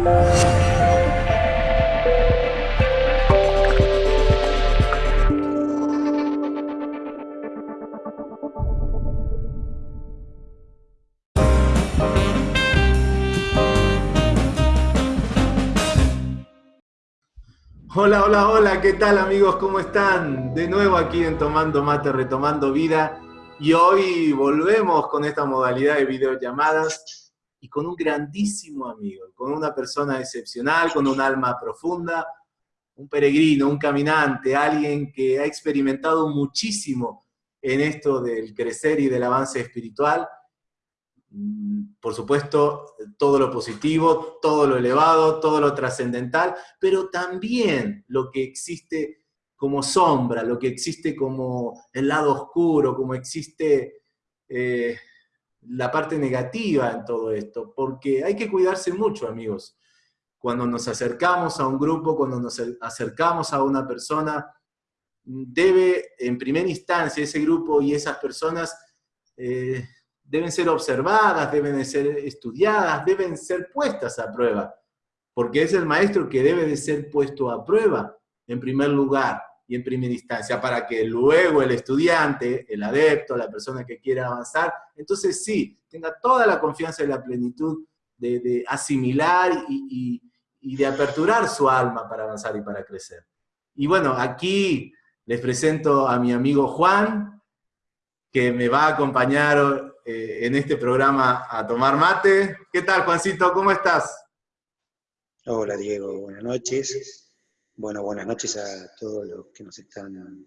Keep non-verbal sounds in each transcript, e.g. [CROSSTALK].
Hola, hola, hola, ¿qué tal amigos? ¿Cómo están? De nuevo aquí en Tomando Mate, Retomando Vida. Y hoy volvemos con esta modalidad de videollamadas y con un grandísimo amigo, con una persona excepcional, con un alma profunda, un peregrino, un caminante, alguien que ha experimentado muchísimo en esto del crecer y del avance espiritual. Mm, por supuesto, todo lo positivo, todo lo elevado, todo lo trascendental, pero también lo que existe como sombra, lo que existe como el lado oscuro, como existe eh, la parte negativa en todo esto, porque hay que cuidarse mucho, amigos. Cuando nos acercamos a un grupo, cuando nos acercamos a una persona, debe en primera instancia ese grupo y esas personas eh, deben ser observadas, deben ser estudiadas, deben ser puestas a prueba, porque es el maestro que debe de ser puesto a prueba en primer lugar y en primera instancia, para que luego el estudiante, el adepto, la persona que quiera avanzar, entonces sí, tenga toda la confianza y la plenitud de, asimilar y, de aperturar su alma para avanzar y para crecer. Y bueno, aquí les presento a mi amigo Juan, que me va a acompañar eh, en este programa a tomar mate. ¿Qué tal, Juancito? ¿Cómo estás? Hola, Diego. Buenas noches. Bueno, buenas noches a todos los que nos están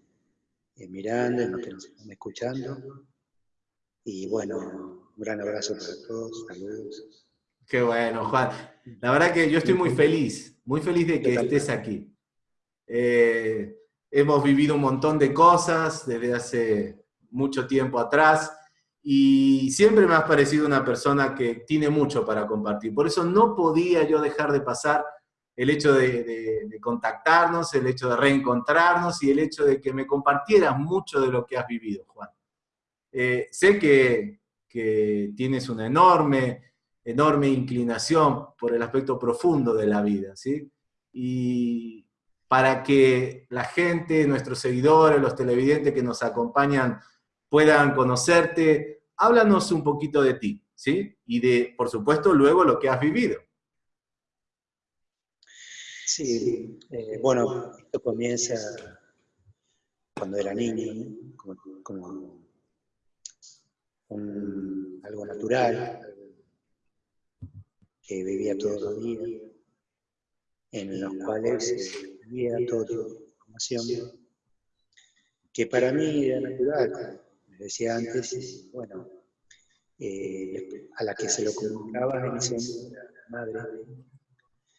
eh, mirando, los que nos están escuchando. Y bueno, un gran abrazo para todos. Saludos. Qué bueno, Juan. La verdad que yo estoy muy feliz, muy feliz de que estés aquí. Eh, hemos vivido un montón de cosas desde hace mucho tiempo atrás y siempre me has parecido una persona que tiene mucho para compartir. Por eso no podía yo dejar de pasar el hecho de, contactarnos, el hecho de reencontrarnos y el hecho de que me compartieras mucho de lo que has vivido, Juan. Eh, sé que, que, tienes una enorme, enorme inclinación por el aspecto profundo de la vida, ¿sí? Y para que la gente, nuestros seguidores, los televidentes que nos acompañan puedan conocerte. Háblanos un poquito de ti, ¿sí? Y de, por supuesto, luego lo que has vivido. Sí, eh, bueno, esto comienza cuando era niño, como, algo natural, que vivía todos los días, en los cuales vivía toda información, que para mí era natural, decía antes, bueno, eh, a la que se lo comunicaba en ese momento, la madre.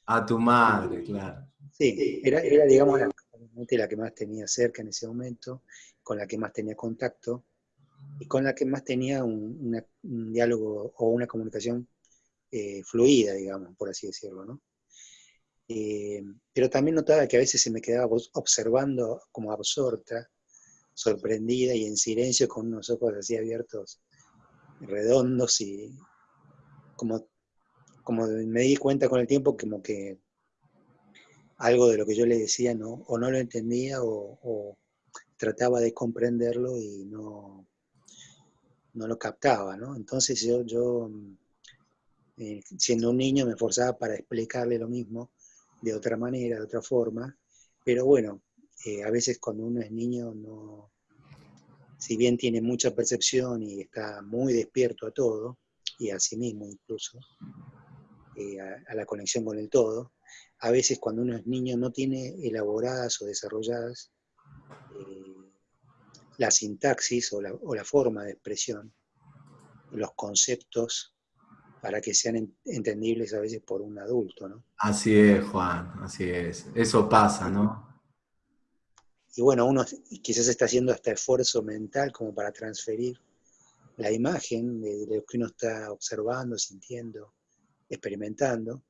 A tu madre, claro. Sí, era, era digamos, la, la que más tenía cerca en ese momento, con la que más tenía contacto y con la que más tenía un, diálogo o una comunicación eh, fluida, digamos, por así decirlo, ¿no? Eh, pero también notaba que a veces se me quedaba observando como absorta sorprendida y en silencio con unos ojos así abiertos, redondos y como, como me di cuenta con el tiempo como que algo de lo que yo le decía no, o no lo entendía o, trataba de comprenderlo y no, no lo captaba, ¿no? Entonces yo, yo eh, siendo un niño me esforzaba para explicarle lo mismo de otra manera, de otra forma, pero bueno, eh, a veces cuando uno es niño, no, si bien tiene mucha percepción y está muy despierto a todo, y a sí mismo incluso, eh, a, la conexión con el todo, a veces cuando uno es niño no tiene elaboradas o desarrolladas eh, la sintaxis o la, o la, forma de expresión, los conceptos para que sean entendibles a veces por un adulto, ¿no? Así es, Juan, así es. Eso pasa, ¿no? Y bueno, uno quizás está haciendo hasta esfuerzo mental como para transferir la imagen de, lo que uno está observando, sintiendo, experimentando.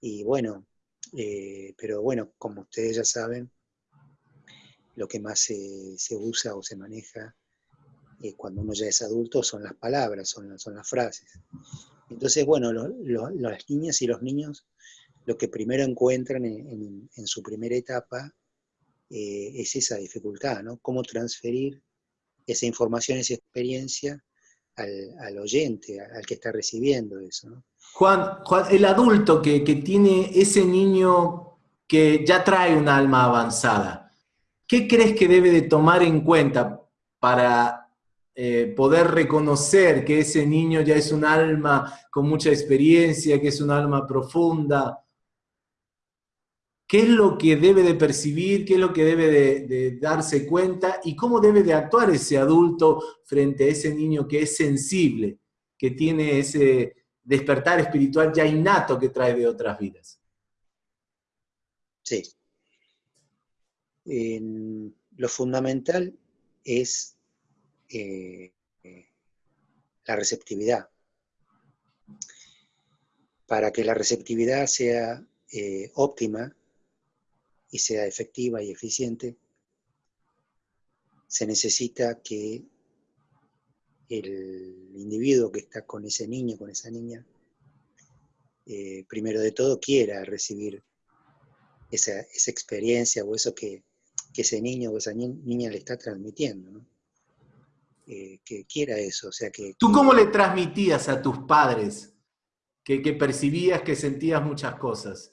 Y bueno, eh, pero bueno, como ustedes ya saben, lo que más se, usa o se maneja eh, cuando uno ya es adulto son las palabras, son, son las frases. Entonces, bueno, las niñas y los niños lo que primero encuentran en, su primera etapa eh, es esa dificultad, ¿no? Cómo transferir esa información, esa experiencia al, oyente, al que está recibiendo eso. Juan, el adulto que, tiene ese niño que ya trae un alma avanzada, ¿qué crees que debe de tomar en cuenta para eh, poder reconocer que ese niño ya es un alma con mucha experiencia, que es un alma profunda? Qué es lo que debe de percibir, qué es lo que debe de, darse cuenta y cómo debe de actuar ese adulto frente a ese niño que es sensible, que tiene ese despertar espiritual ya innato que trae de otras vidas. Sí. lo fundamental es eh, la receptividad. Para que la receptividad sea eh, óptima, y sea efectiva y eficiente, se necesita que el individuo que está con ese niño, con esa niña, eh, primero de todo quiera recibir esa, experiencia o eso que, ese niño o esa niña le está transmitiendo, eh, que quiera eso, o sea que... ¿Tú cómo le transmitías a tus padres que, que percibías, que sentías muchas cosas?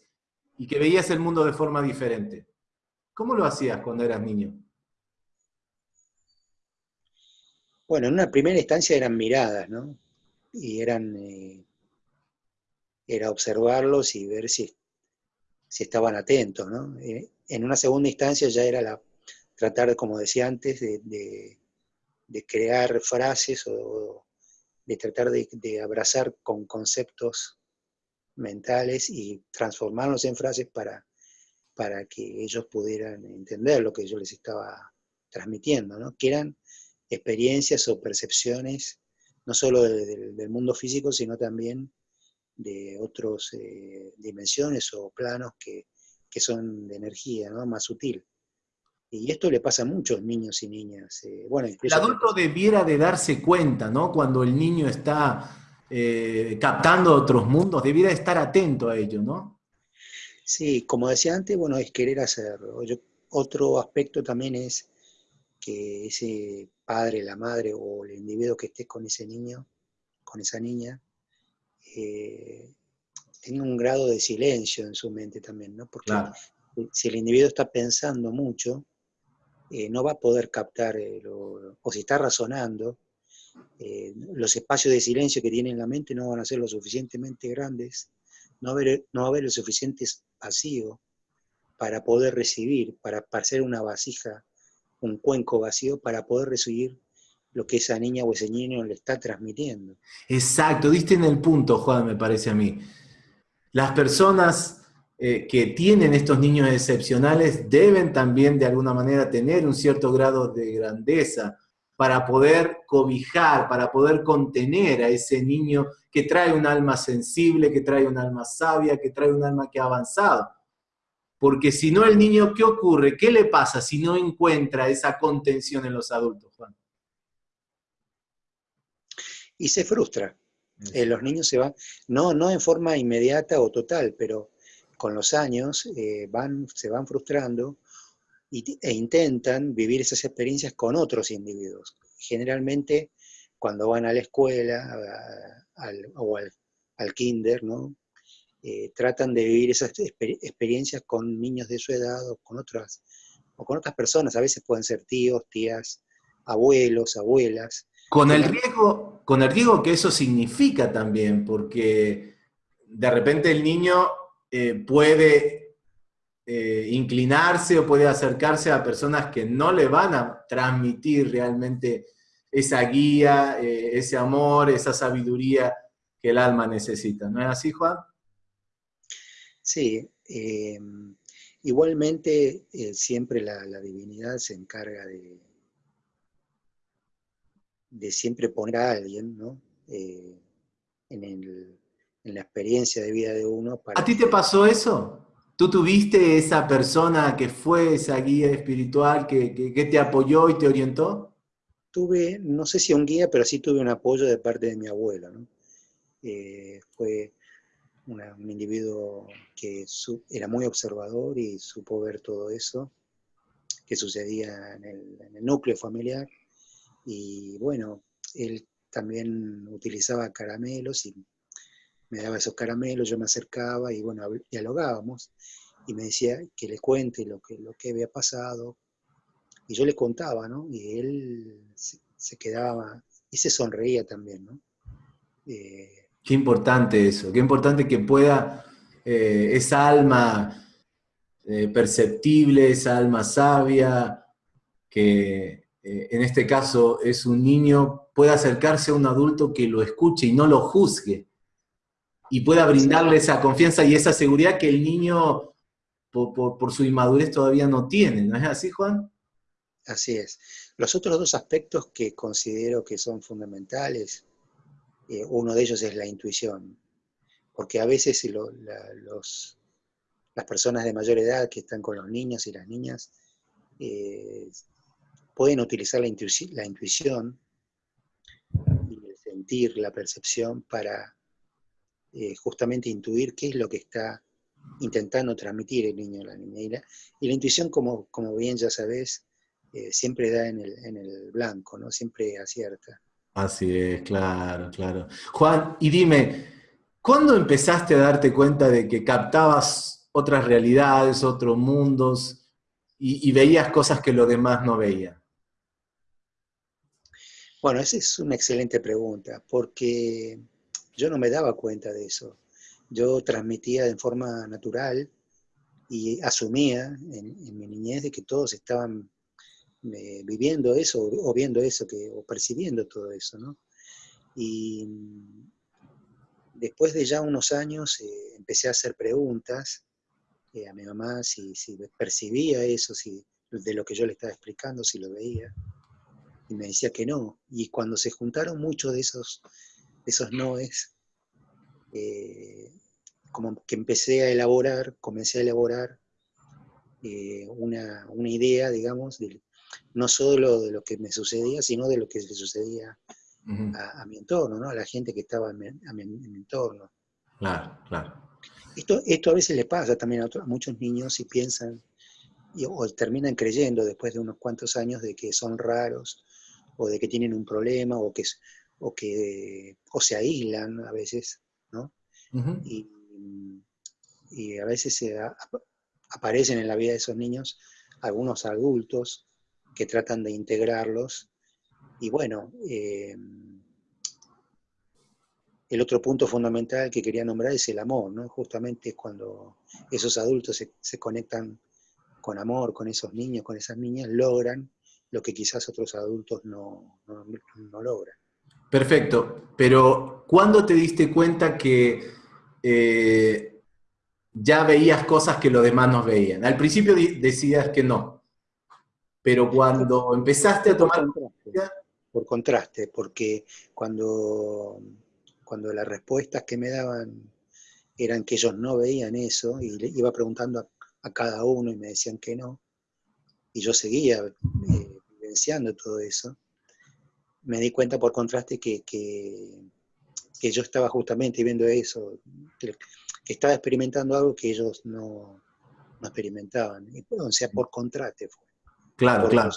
Y que veías el mundo de forma diferente. ¿Cómo lo hacías cuando eras niño? Bueno, en una primera instancia eran miradas, ¿no? Y eran, eh, era observarlos y ver si, si estaban atentos, ¿no? Eh, en una segunda instancia ya era la, tratar, como decía antes, de, crear frases o de tratar de abrazar con conceptos mentales y transformarlos en frases para, para que ellos pudieran entender lo que yo les estaba transmitiendo, ¿no? que eran experiencias o percepciones no solo del mundo físico, sino también de otras eh, dimensiones o planos que, son de energía, ¿no? más sutil. Y esto le pasa a muchos niños y niñas. Eh, bueno, el adulto debiera de darse cuenta, ¿no? Cuando el niño está eh, captando otros mundos, debiera estar atento a ello, ¿no? Sí, como decía antes, bueno, es querer hacerlo. otro aspecto también es que ese padre, la madre o el individuo que esté con ese niño, con esa niña, eh, tenga un grado de silencio en su mente también, ¿no? Porque si el individuo está pensando mucho, eh, no va a poder captar, o si está razonando, eh, los espacios de silencio que tiene en la mente no van a ser lo suficientemente grandes, no va a haber, no lo suficiente vacío para poder recibir, para hacer una vasija, un cuenco vacío, para poder recibir lo que esa niña o ese niño le está transmitiendo. Exacto, diste en el punto, Juan, me parece a mí. Las personas eh, que tienen estos niños excepcionales deben también de alguna manera tener un cierto grado de grandeza, para poder cobijar, para poder contener a ese niño que trae un alma sensible, que trae un alma sabia, que trae un alma que ha avanzado. Porque si no el niño, ¿qué ocurre? ¿Qué le pasa si no encuentra esa contención en los adultos, Juan? Y se frustra. Eh, los niños se van, no, no en forma inmediata o total, pero con los años eh, van, se van frustrando e intentan vivir esas experiencias con otros individuos. Generalmente cuando van a la escuela o al, kinder, ¿no? Eh, tratan de vivir esas experiencias con niños de su edad o con, otras, o con otras personas, a veces pueden ser tíos, tías, abuelos, abuelas. Con el, riesgo, con el riesgo que eso significa también, porque de repente el niño eh, puede eh, inclinarse o puede acercarse a personas que no le van a transmitir realmente esa guía, eh, ese amor, esa sabiduría que el alma necesita. ¿No es así, Juan? Sí. Eh, igualmente, siempre la, divinidad se encarga de, de siempre poner a alguien, ¿no? en, en, la experiencia de vida de uno. Para ¿A ti te pasó eso? ¿Tú tuviste esa persona que fue esa guía espiritual que, te apoyó y te orientó? Tuve, no sé si un guía, pero sí tuve un apoyo de parte de mi abuelo. Eh, fue un individuo que era muy observador y supo ver todo eso que sucedía en el, núcleo familiar. Y bueno, él también utilizaba caramelos y me daba esos caramelos, yo me acercaba y bueno, dialogábamos y me decía que le cuente lo que, lo que había pasado. Y yo le contaba, ¿no? Y él se, quedaba y se sonreía también, ¿no? Eh, qué importante eso, qué importante que pueda eh, esa alma eh, perceptible, esa alma sabia, que en este caso es un niño, pueda acercarse a un adulto que lo escuche y no lo juzgue, y pueda brindarle esa confianza y esa seguridad que el niño, por, su inmadurez, todavía no tiene. ¿No es así, Juan? Así es. Los otros dos aspectos que considero que son fundamentales, eh, uno de ellos es la intuición, porque a veces los, las personas de mayor edad que están con los niños y las niñas eh, pueden utilizar la, intuición y el sentir, la percepción para eh, justamente intuir qué es lo que está intentando transmitir el niño o la niña. Y la, intuición, como, como, bien ya sabes, eh, siempre da en el, en el blanco, ¿no? siempre acierta. Así es, claro, claro. Juan, y dime, ¿cuándo empezaste a darte cuenta de que captabas otras realidades, otros mundos, y, veías cosas que los demás no veían? Bueno, esa es una excelente pregunta, porque yo no me daba cuenta de eso. Yo transmitía de forma natural y asumía en, mi niñez de que todos estaban eh, viviendo eso o viendo eso que, o percibiendo todo eso, ¿no? Y después de ya unos años eh, empecé a hacer preguntas a mi mamá si, percibía eso, si de lo que yo le estaba explicando, si lo veía. Y me decía que no. Y cuando se juntaron muchos de esos, esos noes, eh, como que empecé a elaborar, comencé a elaborar eh, una, idea, digamos, no solo de lo que me sucedía, sino de lo que le sucedía a, mi entorno, ¿no? a la gente que estaba en mi entorno. Claro, claro. Esto, esto a veces le pasa también a, muchos niños y piensan, o terminan creyendo después de unos cuantos años de que son raros, o de que tienen un problema, o que, o que o se aíslan a veces, ¿no? y, a veces se aparecen en la vida de esos niños algunos adultos que tratan de integrarlos, y bueno, eh, el otro punto fundamental que quería nombrar es el amor, ¿no? Justamente cuando esos adultos se, conectan con amor, con esos niños, con esas niñas, logran lo que quizás otros adultos no, logran. Perfecto, pero ¿cuándo te diste cuenta que eh, ya veías cosas que los demás no veían? Al principio decías que no, pero cuando empezaste a tomar... por contraste porque cuando cuando las respuestas que me daban eran que ellos no veían eso, y le iba preguntando a, cada uno y me decían que no, y yo seguía eh, vivenciando todo eso, me di cuenta por contraste que, que, yo estaba justamente viendo eso, que, estaba experimentando algo que ellos no, experimentaban, y, o sea, por contraste fue. Claro, claro.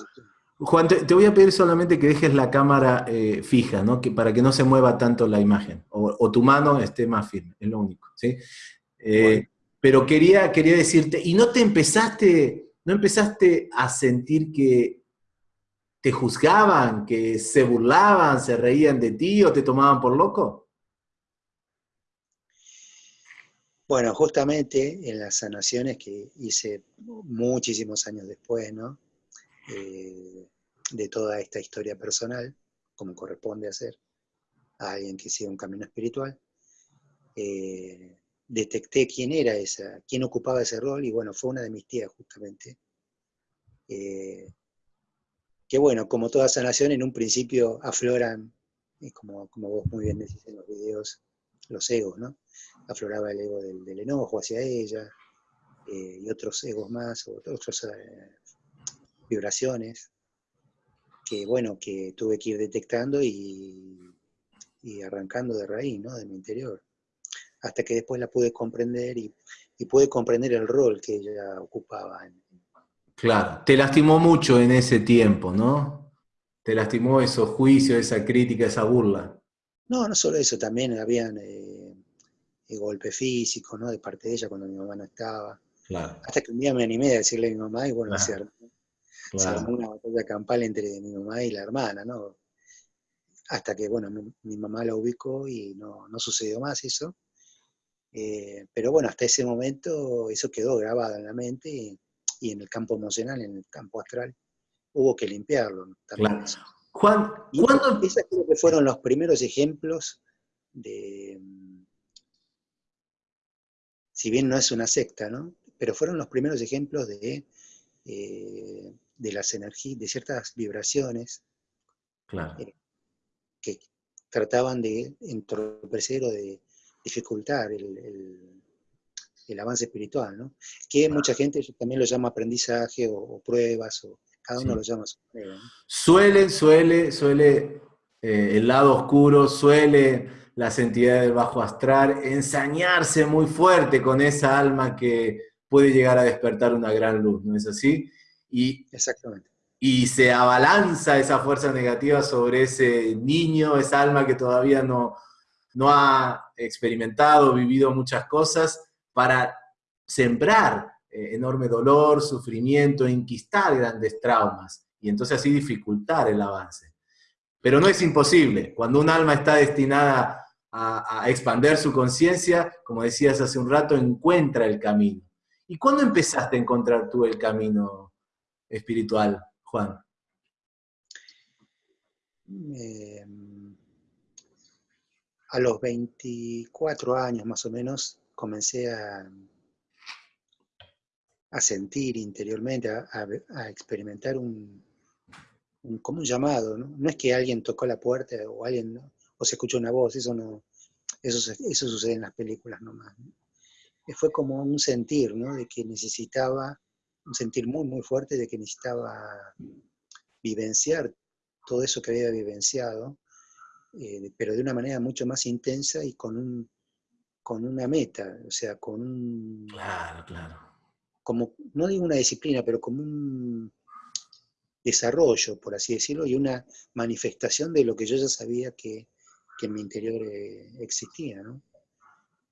Juan, te, voy a pedir solamente que dejes la cámara eh, fija, ¿no? Que, para que no se mueva tanto la imagen, o, tu mano esté más firme, es lo único, ¿sí? Eh, pero quería, quería decirte, ¿y no te empezaste, no empezaste a sentir que te juzgaban, que se burlaban, se reían de ti o te tomaban por loco? Bueno, justamente en las sanaciones que hice muchísimos años después, ¿no? Eh, de toda esta historia personal, como corresponde hacer a alguien que sigue un camino espiritual, eh, detecté quién era esa, quién ocupaba ese rol, y bueno, fue una de mis tías justamente. Eh, que bueno, como toda sanación, en un principio afloran, como, como vos muy bien decís en los videos, los egos, ¿no? Afloraba el ego del, enojo hacia ella, y otros egos más, otros vibraciones que, bueno, que tuve que ir detectando y, y arrancando de raíz, ¿no? De mi interior. Hasta que después la pude comprender y, y pude comprender el rol que ella ocupaba. Claro, te lastimó mucho en ese tiempo, ¿no? Te lastimó esos juicios, esa crítica, esa burla. No, no solo eso, también habían eh, golpes físicos, ¿no? De parte de ella cuando mi mamá no estaba. Claro. Hasta que un día me animé a decirle a mi mamá y bueno, Claro. se, armó una batalla campal entre mi mamá y la hermana, ¿no? Hasta que, bueno, mi, mi mamá la ubicó y no, no sucedió más eso. Eh, pero bueno, hasta ese momento eso quedó grabado en la mente y, y en el campo emocional, en el campo astral, hubo que limpiarlo. Claro. Juan, Y ¿cuándo? esos creo que fueron los primeros ejemplos de, si bien no es una secta, ¿no? Pero fueron los primeros ejemplos de, eh, de las energías, de ciertas vibraciones Claro, que trataban de entorpecer o de dificultar el, el- el avance espiritual, ¿no? Que mucha gente también lo llama aprendizaje o, o pruebas, o cada uno Sí. lo llama su manera, ¿no? Suele, suele, suele eh, el lado oscuro, suele las entidades del bajo astral ensañarse muy fuerte con esa alma que puede llegar a despertar una gran luz, ¿no es así? Y, Exactamente. y se abalanza esa fuerza negativa sobre ese niño, esa alma que todavía no, no ha experimentado, vivido muchas cosas, para sembrar eh, enorme dolor, sufrimiento, inquistar grandes traumas y entonces así dificultar el avance. Pero no es imposible. Cuando un alma está destinada a, a expander su conciencia, como decías hace un rato, encuentra el camino. ¿Y cuándo empezaste a encontrar tú el camino espiritual, Juan? Eh, a los 24 años más o menos comencé a, a sentir interiormente, a, a- a experimentar un, un- como un llamado, ¿no? No es que alguien tocó la puerta o alguien ¿no? o se escuchó una voz, eso no, eso, eso sucede en las películas nomás. ¿no? Eh, Fue como un sentir, ¿no? De que necesitaba, un sentir muy, muy fuerte de que necesitaba vivenciar todo eso que había vivenciado, eh, pero de una manera mucho más intensa y con, un, con una meta, o sea, con un, Claro, claro. como, no digo una disciplina, pero como un desarrollo, por así decirlo, y una manifestación de lo que yo ya sabía que, que en mi interior eh, existía, ¿no?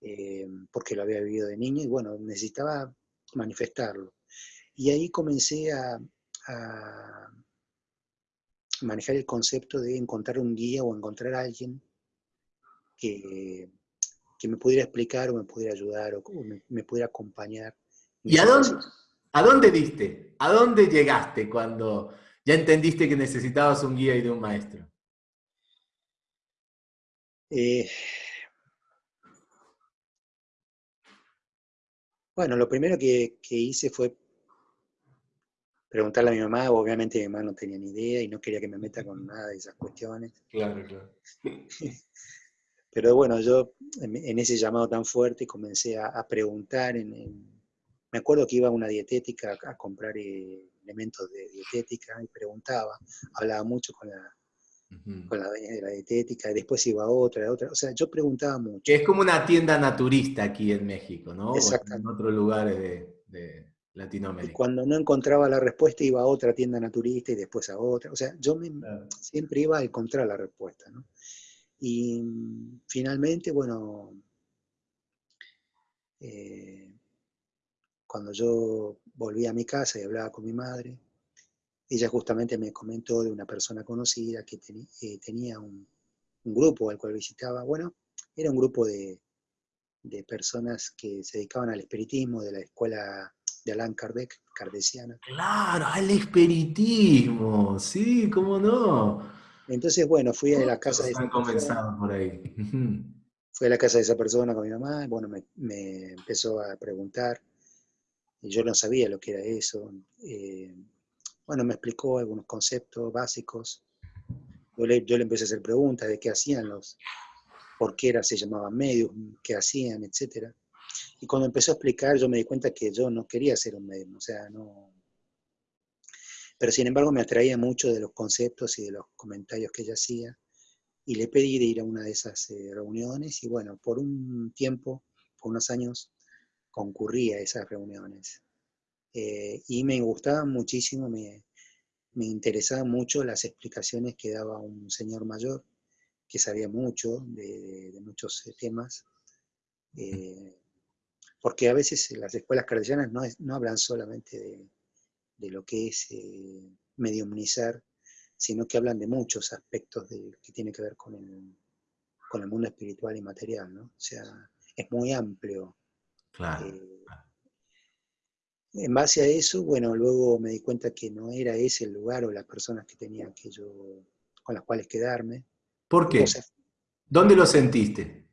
Eh, porque lo había vivido de niño y bueno, necesitaba manifestarlo. Y ahí comencé a, a manejar el concepto de encontrar un guía o encontrar a alguien que, que me pudiera explicar o me pudiera ayudar o, o me, me pudiera acompañar. ¿Y a dónde, a dónde diste? ¿A dónde llegaste cuando ya entendiste que necesitabas un guía y de un maestro? Eh, bueno, lo primero que, que hice fue preguntarle a mi mamá, obviamente mi mamá no tenía ni idea y no quería que me meta con [LAUGHS] nada de esas cuestiones. Claro, claro. [LAUGHS] Pero bueno, yo en, en ese llamado tan fuerte comencé a, a preguntar. En, en- me acuerdo que iba a una dietética a, a comprar eh, elementos de dietética y preguntaba, hablaba mucho con la, Ujú. con la dueña de la dietética, y después iba a otra, a otra. O sea, yo preguntaba mucho. Que es como una tienda naturista aquí en México, ¿no? O en Exactamente. otros lugares de, de Y Latinoamérica. cuando no encontraba la respuesta iba a otra tienda naturista y después a otra. O sea, yo me- Claro. siempre iba a encontrar la respuesta. ¿no? Y mm, finalmente, bueno, eh, cuando yo volví a mi casa y hablaba con mi madre, ella justamente me comentó de una persona conocida que eh, tenía un, un grupo al cual visitaba. Bueno, era un grupo de, de personas que se dedicaban al espiritismo de la escuela de Allan Kardec, kardeciana. Claro, al espiritismo, sí, cómo no. Entonces, bueno, fui a la casa de esa persona, por ahí. Fui a la casa de esa persona con mi mamá, y bueno, me, me empezó a preguntar, y yo no sabía lo que era eso. eh, bueno, me explicó algunos conceptos básicos. Yo le, yo le empecé a hacer preguntas de qué hacían los, por qué era, se llamaban medios, qué hacían, etcétera. Y cuando empezó a explicar, yo me di cuenta que yo no quería ser un medium, o sea, no. Pero sin embargo me atraía mucho de los conceptos y de los comentarios que ella hacía. y le pedí de ir a una de esas eh, reuniones y bueno, por un tiempo, por unos años, concurrí a esas reuniones. Eh, y me gustaban muchísimo, me, me interesaban mucho las explicaciones que daba un señor mayor, que sabía mucho de, muchos temas, porque a veces las escuelas cardellanas no, no hablan solamente de, de lo que es eh, mediumnizar, sino que hablan de muchos aspectos de, que tiene que ver con el, con el mundo espiritual y material, ¿no? O sea, es muy amplio. Claro. Eh, en base a eso, bueno, luego me di cuenta que no era ese el lugar o las personas que tenía que yo, con las cuales quedarme. ¿Por qué? ¿Dónde lo sentiste?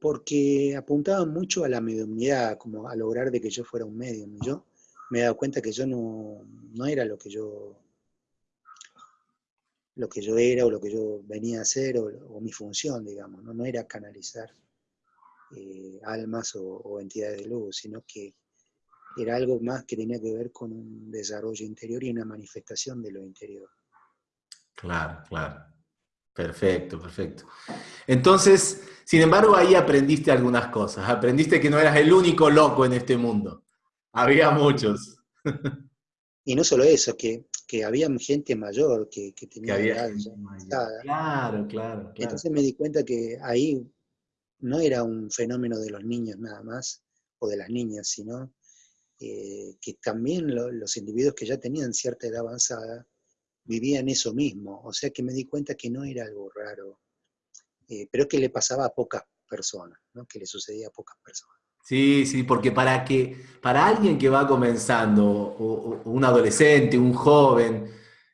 Porque apuntaban mucho a la mediumnidad, como a lograr de que yo fuera un medium. yo me he dado cuenta que yo no, no era lo que yo lo que yo era o lo que yo venía a hacer o, mi función, digamos, no, no era canalizar eh, almas o, entidades de luz, sino que era algo más que tenía que ver con un desarrollo interior y una manifestación de lo interior. Claro, claro. Perfecto, perfecto. Entonces, sin embargo, ahí aprendiste algunas cosas. Aprendiste que no eras el único loco en este mundo. Había muchos. Y no solo eso, que, que había gente mayor que, tenía edad Claro, claro, Entonces me di cuenta que ahí no era un fenómeno de los niños nada más, o de las niñas, sino eh, que también los individuos que ya tenían cierta edad avanzada vivían eso mismo. O sea que me di cuenta que no era algo raro, eh, pero que le pasaba a pocas personas, ¿no? que le sucedía a pocas personas. Sí, sí, porque para que para alguien que va comenzando, o, un adolescente, un joven,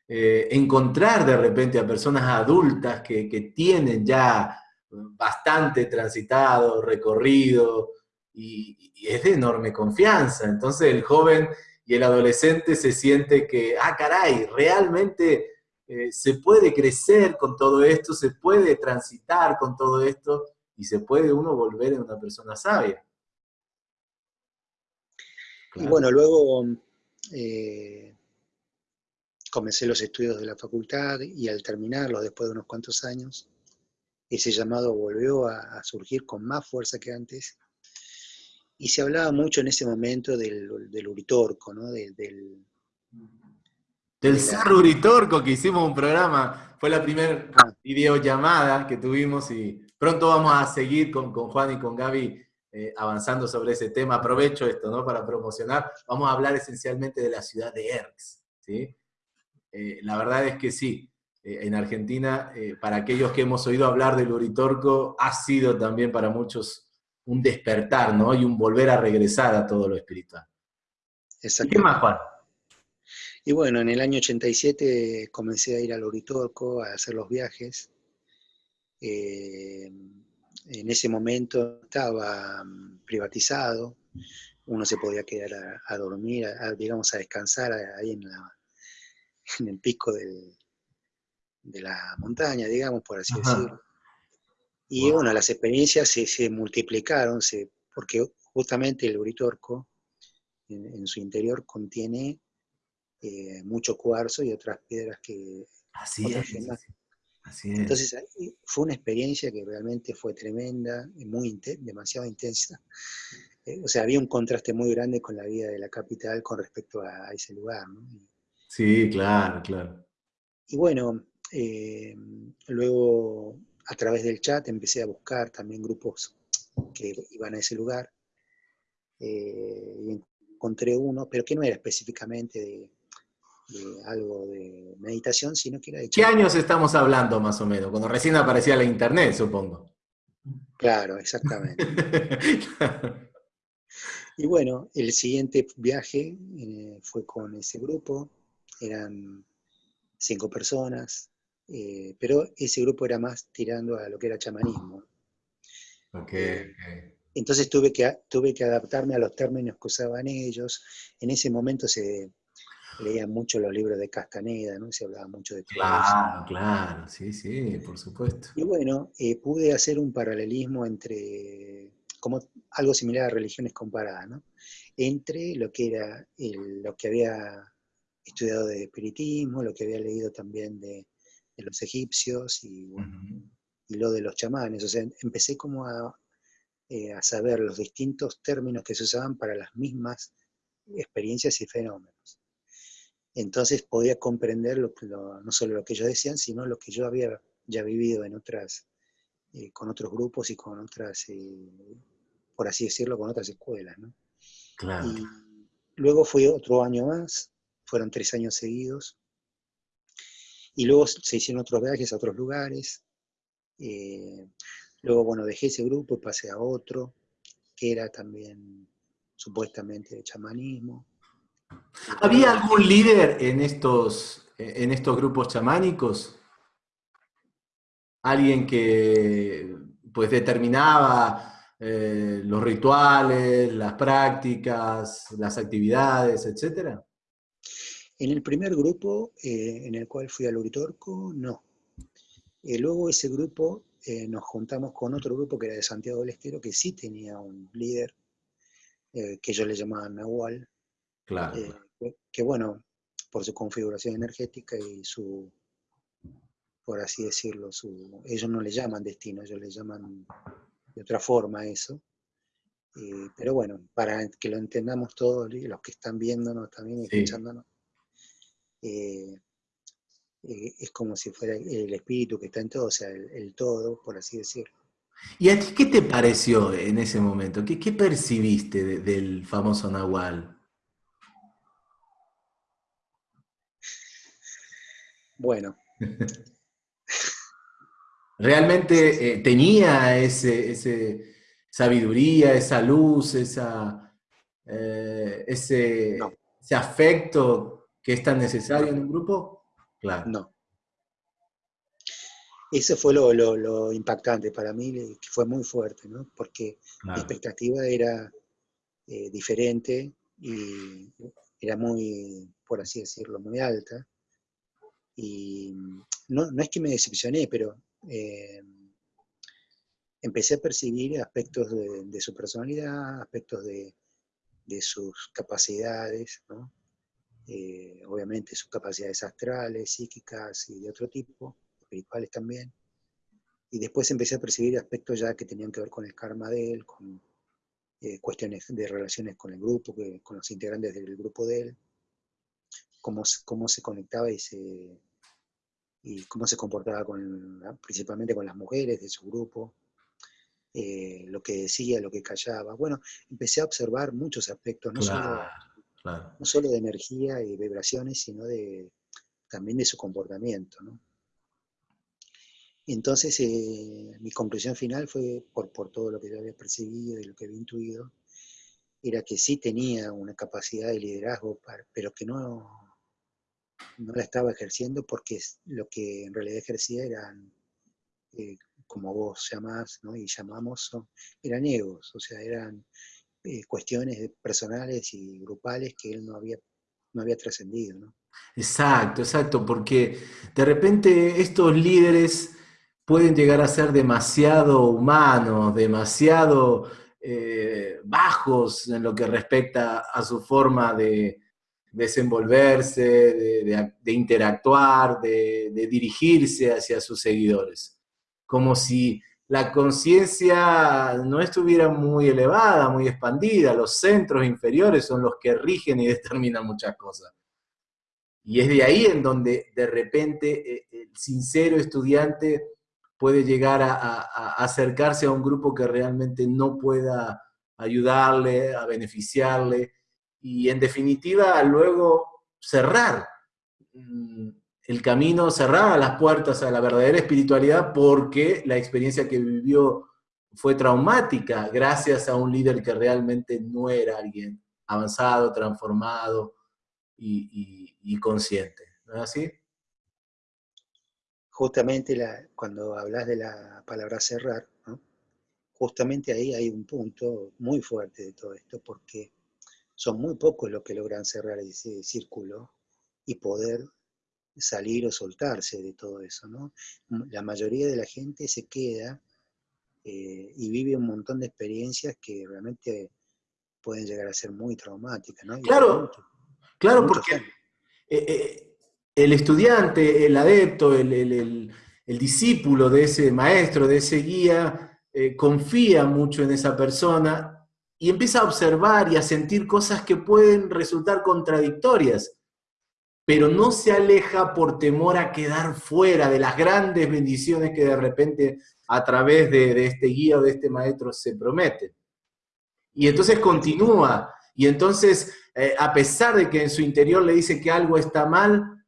eh, encontrar de repente a personas adultas que, tienen ya bastante transitado, recorrido, y, es de enorme confianza. Entonces el joven y el adolescente se siente que, ah, caray, realmente eh, se puede crecer con todo esto, se puede transitar con todo esto, y se puede uno volver en una persona sabia. Y bueno, luego eh, comencé los estudios de la facultad y al terminarlo, después de unos cuantos años, ese llamado volvió a, surgir con más fuerza que antes. Y se hablaba mucho en ese momento del, del uritorco, ¿no? del, del, del uritorco, que hicimos un programa, fue la primera ah. videollamada que tuvimos y pronto vamos a seguir con, con Juan y con Gaby eh, avanzando sobre ese tema, aprovecho esto ¿no? para promocionar, vamos a hablar esencialmente de la ciudad de Erx. ¿sí? Eh, la verdad es que sí, eh, en Argentina, para aquellos que hemos oído hablar del Uritorco, ha sido también para muchos un despertar ¿no? y un volver a regresar a todo lo espiritual. ¿Y qué más, Juan? Y bueno, en el año 87 comencé a ir al Uritorco, a hacer los viajes en ese momento estaba mm, privatizado, uno se podía quedar a, dormir, digamos, a descansar ahí en, [LAUGHS] en el pico de la montaña, digamos, por así decirlo. Y bueno, las experiencias se, multiplicaron, porque justamente el Uritorco en, su interior contiene eh, mucho cuarzo y otras piedras que... Así es, entonces fue una experiencia que realmente fue tremenda, muy demasiado intensa. Eh, o sea, había un contraste muy grande con la vida de la capital con respecto a, ese lugar. sí, claro, claro. Y bueno, eh, luego a través del chat empecé a buscar también grupos que iban a ese lugar. Eh, y encontré uno, pero que no era específicamente de, algo de meditación, sino que era de... ¿Qué años estamos hablando más o menos? Cuando recién aparecía la internet, supongo. Claro, exactamente. [LAUGHS] Y bueno, el siguiente viaje eh, fue con ese grupo, eran cinco personas, eh, pero ese grupo era más tirando a lo que era chamanismo. Okay, Entonces tuve que, tuve que adaptarme a los términos que usaban ellos. En ese momento se, leía mucho los libros de Castaneda, ¿no? Se hablaba mucho de todo Claro, claro, sí, sí, por supuesto. Y bueno, eh, pude hacer un paralelismo entre, como algo similar a religiones comparadas, ¿no? Entre lo que era lo que había estudiado de espiritismo, lo que había leído también de, los egipcios y, lo de los chamanes. O sea, empecé como eh, a, saber los distintos términos que se usaban para las mismas experiencias y fenómenos. Entonces podía comprender no solo lo que ellos decían, sino lo que yo había ya vivido en otras, eh, con otros grupos y con otras, eh, por así decirlo, con otras escuelas. ¿no? Claro. Y luego fue otro año más, fueron tres años seguidos, y luego se hicieron otros viajes a otros lugares. Eh, luego, bueno, dejé ese grupo y pasé a otro, que era también supuestamente de chamanismo. ¿Había algún líder en estos, en estos grupos chamánicos? ¿Alguien que pues determinaba eh, los rituales, las prácticas, las actividades, etcétera? En el primer grupo, eh, en el cual fui al Uritorco, no. Eh, luego ese grupo eh, nos juntamos con otro grupo que era de Santiago del Estero, que sí tenía un líder, que ellos le llamaban Nahual. Claro. que bueno, por su configuración energética y su, por así decirlo, su, ellos no le llaman destino, ellos le llaman de otra forma eso. pero bueno, para que lo entendamos todos, los que están viéndonos también y escuchándonos, eh, eh, es como si fuera el espíritu que está en todo, o sea, el, todo, por así decirlo. ¿Y a ti qué te pareció en ese momento? ¿Qué, percibiste del famoso Nahual? Bueno. [LAUGHS] ¿Realmente eh, tenía ese, sabiduría, esa luz, esa, ese, ese afecto que es tan necesario en un grupo? Claro. No. Ese fue lo, impactante para mí, que fue muy fuerte, ¿no? Porque la expectativa era eh, diferente y era muy, por así decirlo, muy alta. Y no, es que me decepcioné, pero eh, empecé a percibir aspectos de, su personalidad, aspectos de, de sus capacidades, ¿no? Eh, obviamente sus capacidades astrales, psíquicas y de otro tipo, espirituales también. Y después empecé a percibir aspectos ya que tenían que ver con el karma de él, con eh, cuestiones de relaciones con el grupo, con los integrantes del grupo de él, cómo, cómo se conectaba y, se, y cómo se comportaba con, principalmente con las mujeres de su grupo, eh, lo que decía, lo que callaba. Bueno, empecé a observar muchos aspectos, no solo no solo de energía y vibraciones, sino de, también de su comportamiento. Entonces, eh, mi conclusión final fue, por, por todo lo que yo había percibido y lo que había intuido, era que sí tenía una capacidad de liderazgo, pero que no, no la estaba ejerciendo porque lo que en realidad ejercía eran, eh, como vos llamás y llamamos, eran egos, o sea, eran eh, cuestiones personales y grupales que él no había, no había trascendido. ¿no? Exacto, exacto, porque de repente estos líderes pueden llegar a ser demasiado humanos, demasiado eh, bajos en lo que respecta a su forma de desenvolverse, de, interactuar, de, dirigirse hacia sus seguidores. Como si la conciencia no estuviera muy elevada, muy expandida, los centros inferiores son los que rigen y [LAUGHS] determinan muchas cosas. Y es de ahí en donde de repente eh, el sincero estudiante puede llegar a, acercarse a un grupo que realmente no pueda ayudarle, a beneficiarle, y en definitiva luego cerrar mm, el camino, cerraba las puertas a la verdadera espiritualidad porque la experiencia que vivió fue traumática gracias a un líder que realmente no era alguien avanzado, transformado y, consciente. ¿No es así? Justamente cuando hablas de la palabra cerrar, justamente ahí hay un punto muy fuerte de todo esto, porque son muy pocos los que logran cerrar ese círculo y poder salir o soltarse de todo eso, ¿no? La mayoría de la gente se queda eh, y vive un montón de experiencias que realmente pueden llegar a ser muy traumáticas, ¿no? claro, claro, porque eh, eh, el estudiante, el adepto, el, discípulo de ese maestro, de ese guía, eh, confía mucho en esa persona y empieza a observar y a sentir cosas que pueden resultar contradictorias, pero no se aleja por temor a quedar fuera de las grandes bendiciones que de repente a través de, este guía o de este maestro se prometen. Y entonces continúa, y entonces, eh, a pesar de que en su interior le dice que algo está mal,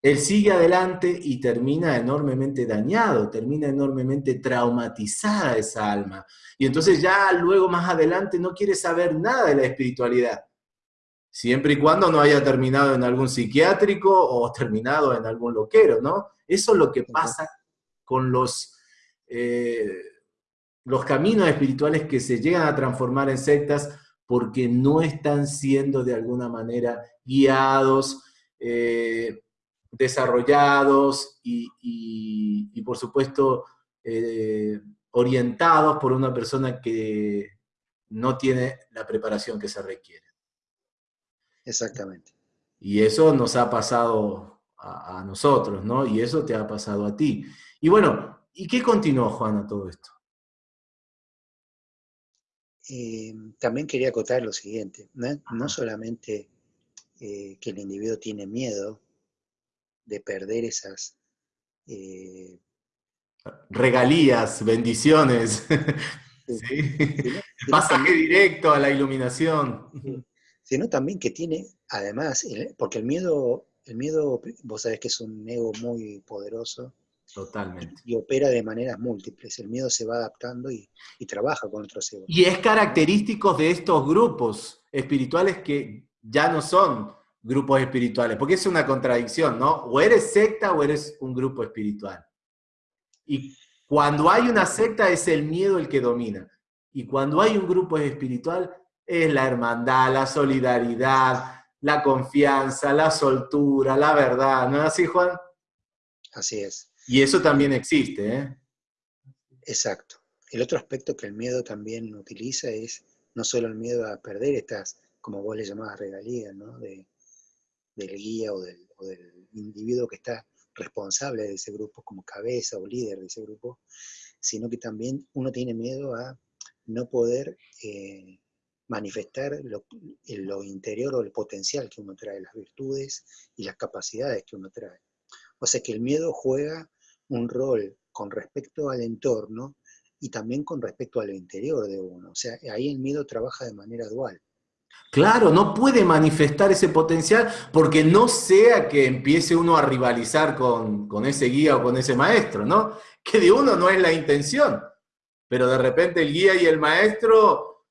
él sigue adelante y termina enormemente dañado, termina enormemente traumatizada esa alma. Y entonces ya luego más adelante no quiere saber nada de la espiritualidad. Siempre y cuando no haya terminado en algún psiquiátrico o terminado en algún loquero, ¿no? Eso es lo que pasa con los, eh, los caminos espirituales que se llegan a transformar en sectas porque no están siendo de alguna manera guiados, eh, desarrollados y, por supuesto, eh, orientados por una persona que no tiene la preparación que se requiere. Exactamente. Y eso nos ha pasado a, nosotros, ¿no? Y eso te ha pasado a ti. Y bueno, ¿y qué continuó, Juana, todo esto? Eh, también quería acotar lo siguiente, no, solamente eh, que el individuo tiene miedo de perder esas... Eh, Regalías, bendiciones. Sí. [LAUGHS] Pasaje directo a la iluminación. Sino también que tiene, además, porque el miedo, el miedo, vos sabés que es un ego muy poderoso. Totalmente. Y, opera de maneras múltiples. El miedo se va adaptando y, y trabaja con otros egos. Y es característico de estos grupos espirituales que ya no son grupos espirituales, porque es una contradicción, ¿no? O eres secta o eres un grupo espiritual. Y cuando hay una secta es el miedo el que domina. Y cuando hay un grupo espiritual es la hermandad, la solidaridad, la confianza, la soltura, la verdad, ¿no es así, Juan? Así es. Y eso también existe, ¿eh? Exacto. El otro aspecto que el miedo también utiliza es no solo el miedo a perder estas, como vos le llamabas, regalías, ¿no? De, del guía o del, individuo que está responsable de ese grupo como cabeza o líder de ese grupo, sino que también uno tiene miedo a no poder eh, manifestar lo, lo, interior o el potencial que uno trae, las virtudes y las capacidades que uno trae. O sea que el miedo juega un rol con respecto al entorno y también con respecto a lo interior de uno. O sea, ahí el miedo trabaja de manera dual. Claro, no puede manifestar ese potencial porque no sea que empiece uno a rivalizar con, ese guía o con ese maestro, ¿no? Que de uno no es la intención, pero de repente el guía y el maestro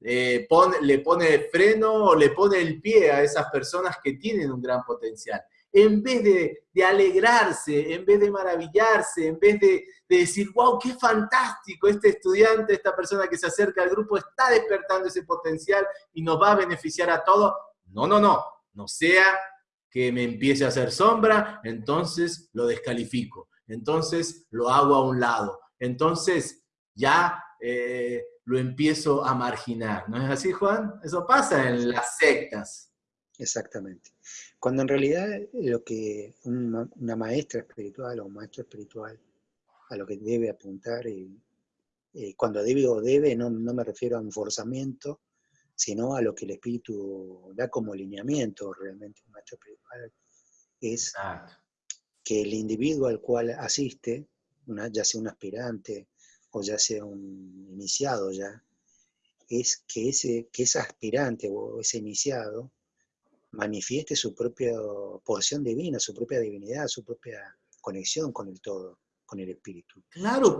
eh, le pone freno o le pone el pie a esas personas que tienen un gran potencial en vez de, alegrarse, en vez de maravillarse, en vez de, decir, wow, qué fantástico, este estudiante, esta persona que se acerca al grupo está despertando ese potencial y nos va a beneficiar a todos. No, no, no, no sea que me empiece a hacer sombra, entonces lo descalifico, entonces lo hago a un lado, entonces ya eh, lo empiezo a marginar. ¿No es así, Juan? Eso pasa en las sectas. Exactamente. Cuando en realidad lo que una, maestra espiritual o un maestro espiritual a lo que debe apuntar, y, eh, cuando debe o debe, no, me refiero a un forzamiento, sino a lo que el espíritu da como lineamiento realmente un maestro espiritual, es que el individuo al cual asiste, ya sea un aspirante o ya sea un iniciado ya, es que ese, que ese aspirante o ese iniciado manifieste su propia porción divina, su propia divinidad, su propia conexión con el todo, con el espíritu. Claro.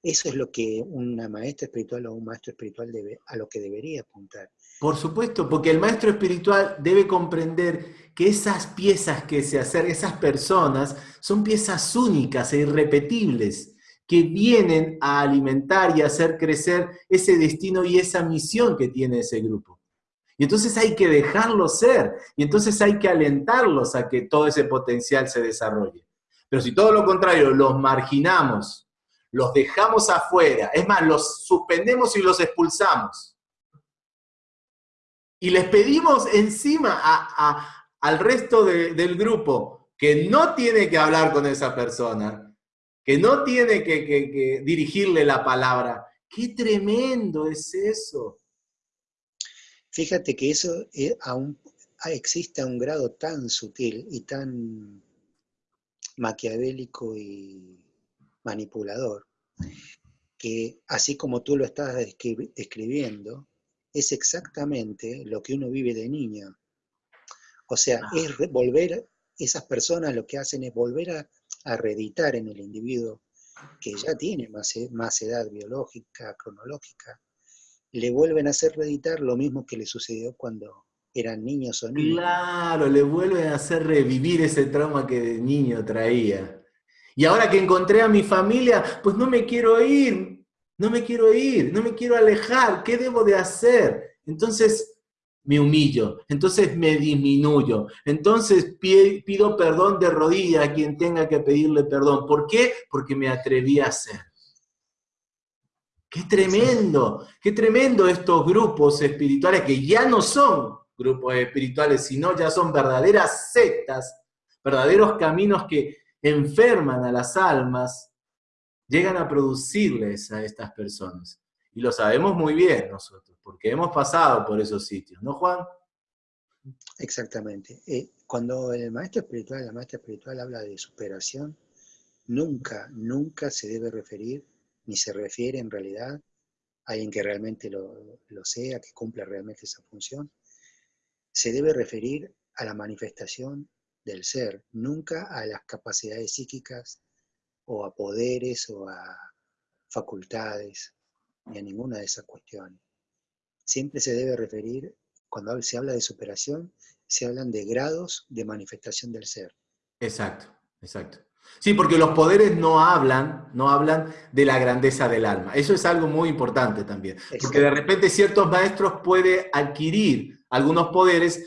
Eso es lo que una maestra espiritual o un maestro espiritual debe, a lo que debería apuntar. Por supuesto, porque el maestro espiritual debe comprender que esas piezas que se acercan, esas personas, son piezas únicas e irrepetibles, que vienen a alimentar y hacer crecer ese destino y esa misión que tiene ese grupo. Y entonces hay que dejarlos ser, y entonces hay que alentarlos a que todo ese potencial se desarrolle. Pero si todo lo contrario, los marginamos, los dejamos afuera, es más, los suspendemos y los expulsamos, y les pedimos encima a, al resto del grupo que no tiene que hablar con esa persona, que no tiene que, dirigirle la palabra. ¡Qué tremendo es eso! Fíjate que eso aún existe a un grado tan sutil y tan maquiavélico y manipulador, que así como tú lo estás describiendo, es exactamente lo que uno vive de niño. O sea, ah. es volver, esas personas lo que hacen es volver a, reeditar en el individuo que ya tiene más, e, más edad biológica, cronológica, le vuelven a hacer reeditar lo mismo que le sucedió cuando eran niños o niñas. Claro, le vuelven a hacer revivir ese trauma que de niño traía. Y ahora que encontré a mi familia, pues no me quiero ir, no me quiero ir, no me quiero alejar, ¿qué debo de hacer? Entonces me humillo, entonces me disminuyo, entonces pido perdón de rodillas a quien tenga que pedirle perdón. ¿Por qué? Porque me atreví a hacer. Qué tremendo, qué tremendo estos grupos espirituales que ya no son grupos espirituales, sino ya son verdaderas sectas, verdaderos caminos que enferman a las almas, llegan a producirles a estas personas. Y lo sabemos muy bien nosotros, porque hemos pasado por esos sitios, ¿no, Juan? Exactamente. Eh, cuando el maestro espiritual, la maestra espiritual habla de superación, nunca, nunca se debe referir, ni se refiere en realidad a alguien que realmente lo, lo sea, que cumpla realmente esa función, se debe referir a la manifestación del ser, nunca a las capacidades psíquicas o a poderes o a facultades, ni a ninguna de esas cuestiones. Siempre se debe referir, cuando se habla de superación, se hablan de grados de manifestación del ser. Exacto, exacto. Sí, porque los poderes no hablan, no hablan de la grandeza del alma. Eso es algo muy importante también. Porque de repente ciertos maestros pueden adquirir algunos poderes,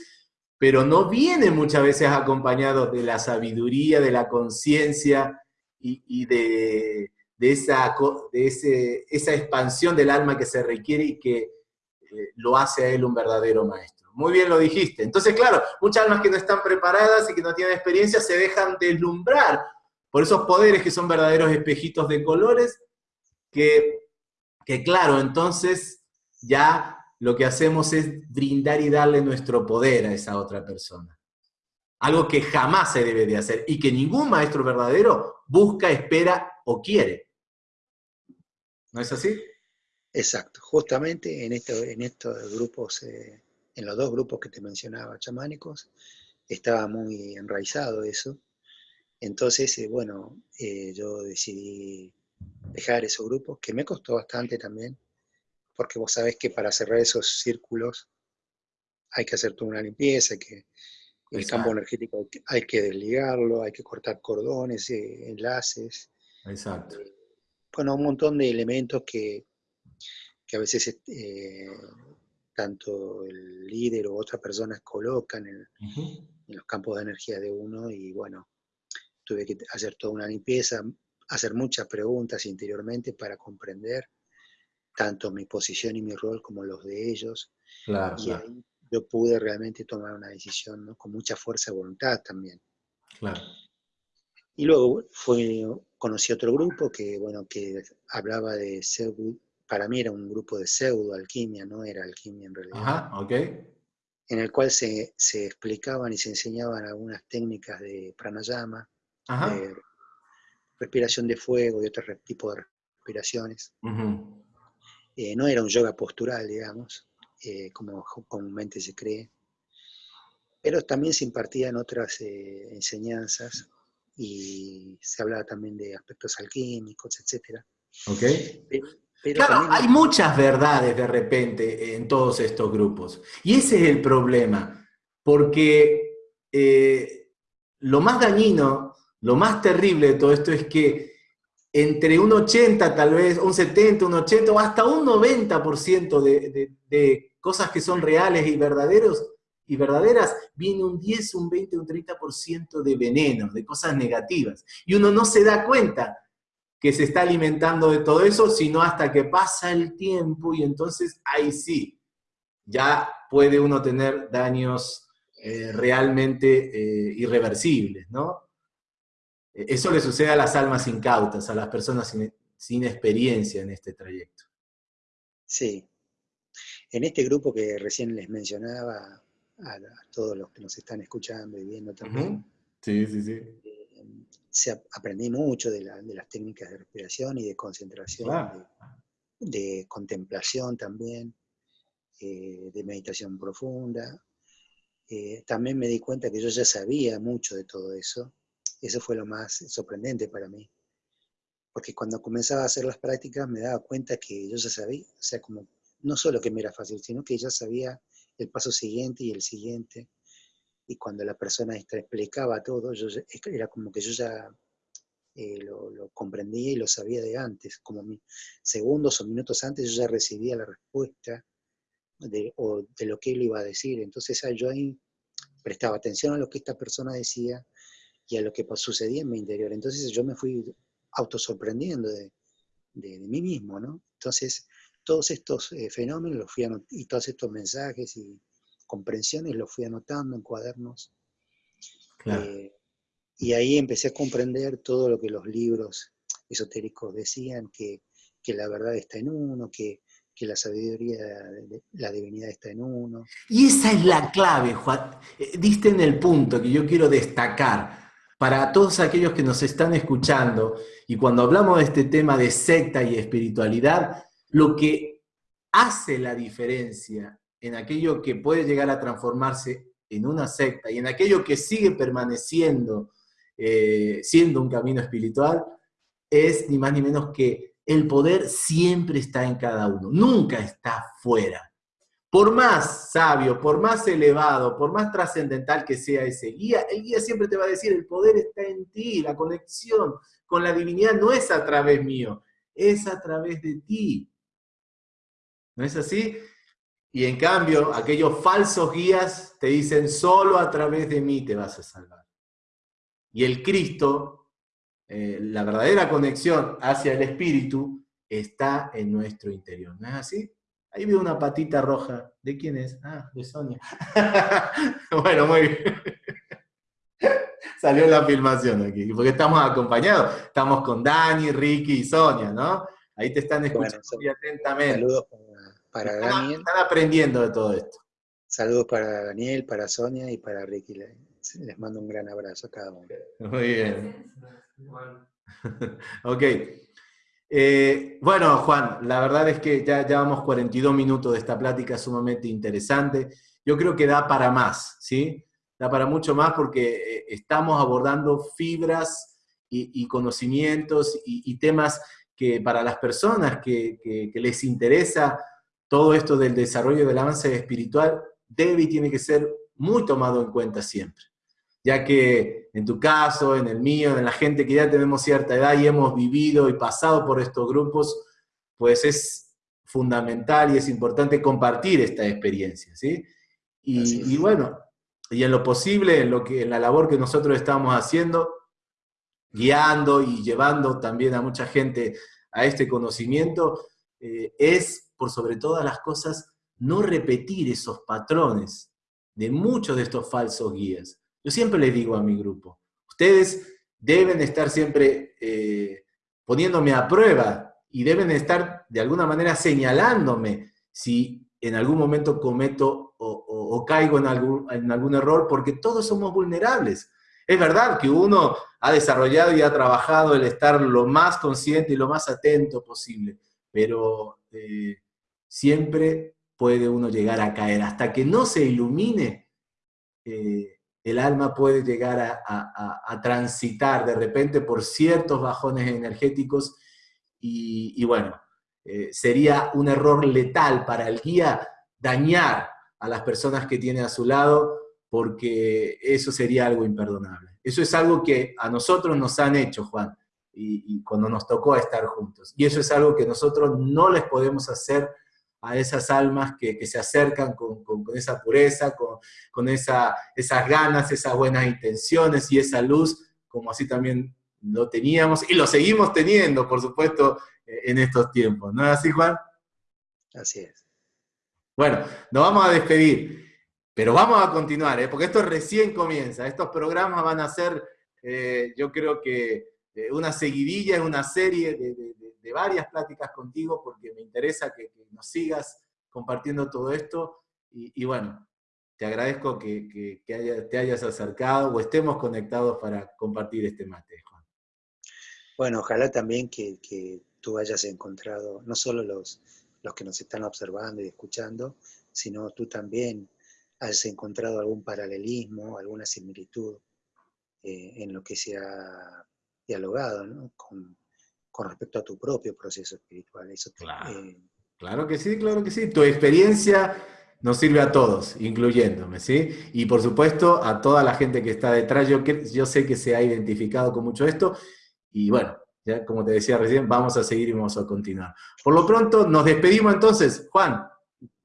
pero no vienen muchas veces acompañados de la sabiduría, de la conciencia y, de, esa, de esa expansión del alma que se requiere y que eh, lo hace a él un verdadero maestro. Muy bien lo dijiste. Entonces, claro, muchas almas que no están preparadas y que no tienen experiencia se dejan deslumbrar por esos poderes que son verdaderos espejitos de colores, que, que claro, entonces ya lo que hacemos es brindar y darle nuestro poder a esa otra persona. Algo que jamás se debe de hacer y que ningún maestro verdadero busca, espera o quiere. ¿No es así? Exacto. Justamente en, en estos grupos, eh, en los dos grupos que te mencionaba, chamánicos, estaba muy enraizado eso entonces, eh, bueno, eh, yo decidí dejar esos grupos, que me costó bastante también, porque vos sabés que para cerrar esos círculos hay que hacer toda una limpieza, que el campo energético hay que desligarlo, hay que cortar cordones, eh, enlaces. Exacto. bueno, un montón de elementos que, a veces tanto el líder o otras personas colocan en, en, los campos de energía de uno y bueno, tuve que hacer toda una limpieza, hacer muchas preguntas interiormente para comprender tanto mi posición y mi rol como los de ellos. Claro, y ahí yo pude realmente tomar una decisión con mucha fuerza de voluntad también. Claro. Y luego fue, conocí otro grupo que, bueno, que hablaba de pseudo, para mí era un grupo de pseudo alquimia, no era alquimia en realidad. Ajá, ok. En el cual se, se explicaban y se enseñaban algunas técnicas de pranayama, respiración de fuego y otro tipo de respiraciones. Eh, no era un yoga postural, digamos, eh, como comúnmente se cree, pero también se impartían otras eh, enseñanzas y se hablaba también de aspectos alquímicos, etc. claro, hay muchas verdades de repente en todos estos grupos. Y ese es el problema, porque lo más dañino lo más terrible de todo esto es que entre un 80, tal vez, un 70, un 80 o hasta un 90% de, de, cosas que son reales y verdaderos y verdaderas, viene un 10, un 20, un 30% de veneno, de cosas negativas. Y uno no se da cuenta que se está alimentando de todo eso, sino hasta que pasa el tiempo y entonces ahí sí, ya puede uno tener daños eh, realmente eh, irreversibles, ¿no? Eso le sucede a las almas incautas, a las personas sin, sin experiencia en este trayecto. Sí. En este grupo que recién les mencionaba, a, todos los que nos están escuchando y viendo también, sí, sí, sí. se aprendí mucho de, las técnicas de respiración y de concentración, de, contemplación también, eh, de meditación profunda. Eh, también me di cuenta que yo ya sabía mucho de todo eso. Eso fue lo más sorprendente para mí. Porque cuando comenzaba a hacer las prácticas me daba cuenta que yo ya sabía, o sea, como no solo que me era fácil, sino que ya sabía el paso siguiente y el siguiente. Y cuando la persona explicaba todo, yo, era como que yo ya eh, lo, comprendía y lo sabía de antes, como segundos o minutos antes yo ya recibía la respuesta de, de lo que él iba a decir. Entonces yo ahí prestaba atención a lo que esta persona decía y a lo que sucedía en mi interior. Entonces yo me fui autosorprendiendo de, de, de mí mismo, ¿no? Entonces todos estos eh, fenómenos los fui y todos estos mensajes y comprensiones los fui anotando en cuadernos. Eh, y ahí empecé a comprender todo lo que los libros esotéricos decían, que, la verdad está en uno, que, la sabiduría, la divinidad está en uno. Y esa es la clave, Juan. Eh, diste en el punto que yo quiero destacar para todos aquellos que nos están escuchando y cuando hablamos de este tema de secta y espiritualidad, lo que hace la diferencia en aquello que puede llegar a transformarse en una secta y en aquello que sigue permaneciendo eh, siendo un camino espiritual, es ni más ni menos que el poder siempre está en cada uno, nunca está fuera. Por más sabio, por más elevado, por más trascendental que sea ese guía, el guía siempre te va a decir, el poder está en ti, la conexión con la divinidad no es a través mío, es a través de ti. ¿No es así? Y en cambio, aquellos falsos guías te dicen, solo a través de mí te vas a salvar. Y el Cristo, eh, la verdadera conexión hacia el Espíritu, está en nuestro interior. ¿No es así? Ahí veo una patita roja. ¿De quién es? Ah, de Sonia. [LAUGHS] bueno, muy bien. Salió la filmación aquí, porque estamos acompañados. Estamos con Dani, Ricky y Sonia, ¿no? Ahí te están escuchando muy atentamente. Saludos para Daniel. Están aprendiendo de todo esto. Saludos para Daniel, para Sonia y para Ricky. Les mando un gran abrazo a cada uno. Muy bien. [LAUGHS] ok. Eh, bueno, Juan, la verdad es que ya llevamos 42 minutos de esta plática sumamente interesante. Yo creo que da para más, ¿sí? Da para mucho más porque eh, estamos abordando fibras y, conocimientos y, temas que para las personas que les interesa todo esto del desarrollo del avance espiritual debe y tiene que ser muy tomado en cuenta siempre, ya que en tu caso, en el mío, en la gente que ya tenemos cierta edad y hemos vivido y pasado por estos grupos, pues es fundamental y es importante compartir esta experiencia, ¿sí? Y, bueno, y en lo posible, en, lo que, en la labor que nosotros estamos haciendo, guiando y llevando también a mucha gente a este conocimiento, eh, es por sobre todas las cosas, no repetir esos patrones de muchos de estos falsos guías. Yo siempre les digo a mi grupo, ustedes deben estar siempre eh, poniéndome a prueba y deben estar de alguna manera señalándome si en algún momento cometo o, caigo en algún, en algún error, porque todos somos vulnerables. Es verdad que uno ha desarrollado y ha trabajado el estar lo más consciente y lo más atento posible, pero eh, siempre puede uno llegar a caer. Hasta que no se ilumine, eh, el alma puede llegar a, transitar de repente por ciertos bajones energéticos y, bueno, eh, sería un error letal para el guía dañar a las personas que tiene a su lado porque eso sería algo imperdonable. Eso es algo que a nosotros nos han hecho, Juan, y, cuando nos tocó estar juntos. Y eso es algo que nosotros no les podemos hacer a esas almas que, se acercan con, esa pureza, con, esa, esas ganas, esas buenas intenciones y esa luz, como así también lo teníamos y lo seguimos teniendo, por supuesto, eh, en estos tiempos. ¿No es así, Juan? Así es. Bueno, nos vamos a despedir. Pero vamos a continuar, ¿eh? porque esto recién comienza. Estos programas van a ser, eh, yo creo que eh, una seguidilla, una serie de, varias pláticas contigo, porque me interesa que, nos sigas compartiendo todo esto. Y, bueno, te agradezco que, te hayas acercado o estemos conectados para compartir este mate, Juan. Bueno, ojalá también que, tú hayas encontrado, no solo los, los que nos están observando y escuchando, sino tú también has encontrado algún paralelismo, alguna similitud eh, en lo que se ha dialogado con, respecto a tu propio proceso espiritual. Eso, claro. Eh, claro que sí, claro que sí. Tu experiencia nos sirve a todos, incluyéndome, ¿sí? Y por supuesto a toda la gente que está detrás. Yo, yo sé que se ha identificado con mucho esto y bueno, ya como te decía recién, vamos a seguir y vamos a continuar. Por lo pronto, nos despedimos entonces. Juan,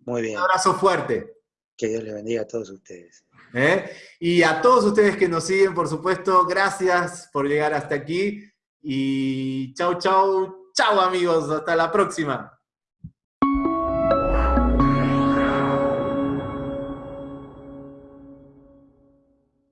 Muy bien. un abrazo fuerte. Que Dios le bendiga a todos ustedes. ¿Eh? Y a todos ustedes que nos siguen, por supuesto, gracias por llegar hasta aquí. Y chau, chau, chau amigos, hasta la próxima.